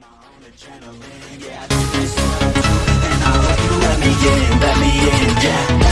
adrenaline, yeah, I and I hope you let me in, let me in, yeah.